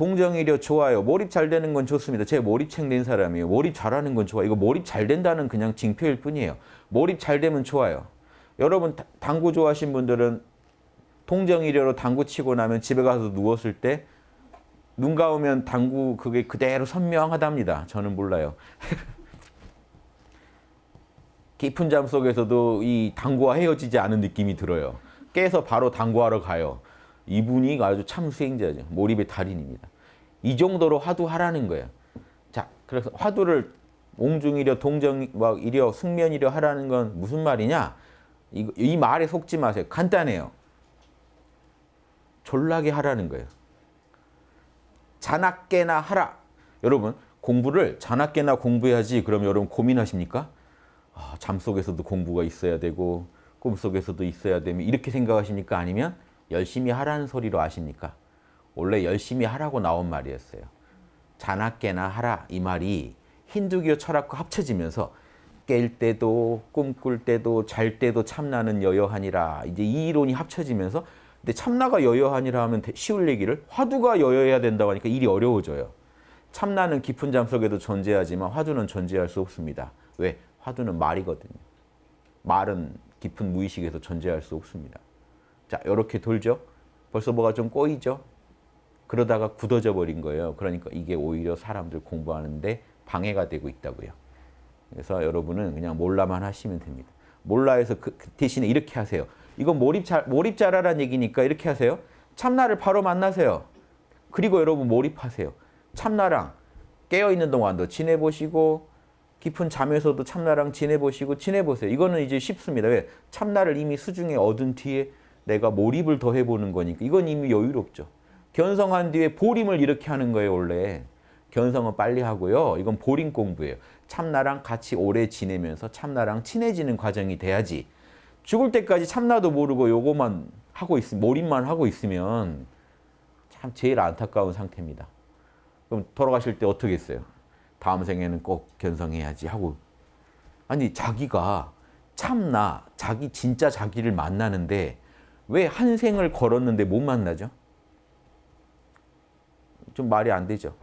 동정이려 좋아요. 몰입 잘 되는 건 좋습니다. 제 몰입책 낸 사람이에요. 몰입 잘하는 건 좋아. 이거 몰입 잘 된다는 그냥 징표일 뿐이에요. 몰입 잘 되면 좋아요. 여러분 다- 당구 좋아하신 분들은 동정이려로 당구 치고 나면 집에 가서 누웠을 때 눈 감으면 당구 그게 그대로 선명하답니다. 저는 몰라요. 깊은 잠 속에서도 이 당구와 헤어지지 않은 느낌이 들어요. 깨서 바로 당구하러 가요. 이분이 아주 참 수행자죠. 몰입의 달인입니다. 이 정도로 화두하라는 거예요. 자, 그래서 화두를 옹중이려, 동정이려, 숙면이려 하라는 건 무슨 말이냐? 이, 이 말에 속지 마세요. 간단해요. 졸라게 하라는 거예요. 자나깨나 하라. 여러분 공부를 자나깨나 공부해야지 그럼 여러분 고민하십니까? 아, 잠 속에서도 공부가 있어야 되고 꿈 속에서도 있어야 되면 이렇게 생각하십니까? 아니면 열심히 하라는 소리로 아십니까? 원래 열심히 하라고 나온 말이었어요. 자나깨나 하라 이 말이 힌두교 철학과 합쳐지면서 깰 때도 꿈꿀 때도 잘 때도 참나는 여여하니라 이제 이 이론이 합쳐지면서 근데 참나가 여여하니라 하면 대- 쉬울 얘기를 화두가 여여해야 된다고 하니까 일이 어려워져요. 참나는 깊은 잠 속에도 존재하지만 화두는 존재할 수 없습니다. 왜? 화두는 말이거든요. 말은 깊은 무의식에서 존재할 수 없습니다. 자, 이렇게 돌죠. 벌써 뭐가 좀 꼬이죠. 그러다가 굳어져 버린 거예요. 그러니까 이게 오히려 사람들 공부하는데 방해가 되고 있다고요. 그래서 여러분은 그냥 몰라만 하시면 됩니다. 몰라해서 그, 그 대신에 이렇게 하세요. 이건 몰입 잘 몰입 잘하라는 얘기니까 이렇게 하세요. 참나를 바로 만나세요. 그리고 여러분 몰입하세요. 참나랑 깨어 있는 동안도 지내보시고 깊은 잠에서도 참나랑 지내보시고 지내보세요. 이거는 이제 쉽습니다. 왜? 참나를 이미 수중에 얻은 뒤에 내가 몰입을 더 해보는 거니까 이건 이미 여유롭죠. 견성한 뒤에 보림을 이렇게 하는 거예요, 원래. 견성은 빨리 하고요. 이건 보림 공부예요. 참나랑 같이 오래 지내면서 참나랑 친해지는 과정이 돼야지. 죽을 때까지 참나도 모르고 요거만 하고 있 몰입만 하고 있으면 참 제일 안타까운 상태입니다. 그럼 돌아가실 때 어떻게 했어요? 다음 생에는 꼭 견성해야지 하고 아니 자기가 참나 자기 진짜 자기를 만나는데 왜 한 생을 걸었는데 못 만나죠? 좀 말이 안 되죠.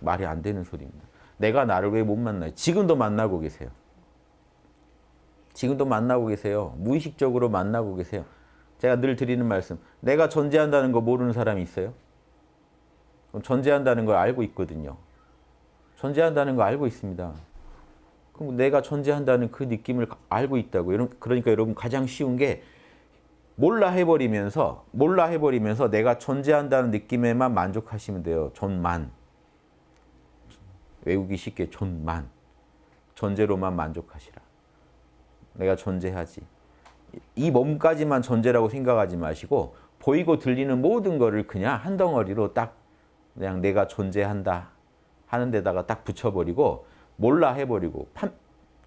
말이 안 되는 소리입니다. 내가 나를 왜 못 만나요? 지금도 만나고 계세요. 지금도 만나고 계세요. 무의식적으로 만나고 계세요. 제가 늘 드리는 말씀. 내가 존재한다는 거 모르는 사람이 있어요? 그럼 존재한다는 걸 알고 있거든요. 존재한다는 거 알고 있습니다. 그럼 내가 존재한다는 그 느낌을 알고 있다고. 그러니까 여러분 가장 쉬운 게 몰라 해버리면서 몰라 해버리면서 내가 존재한다는 느낌에만 만족하시면 돼요. 존만. 외우기 쉽게 존만. 존재로만 만족하시라. 내가 존재하지. 이 몸까지만 존재라고 생각하지 마시고 보이고 들리는 모든 거를 그냥 한 덩어리로 딱 그냥 내가 존재한다 하는 데다가 딱 붙여버리고 몰라 해버리고 판,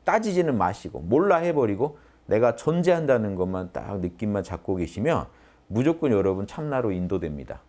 따지지는 마시고 몰라 해버리고 내가 존재한다는 것만 딱 느낌만 잡고 계시면 무조건 여러분 참나로 인도됩니다.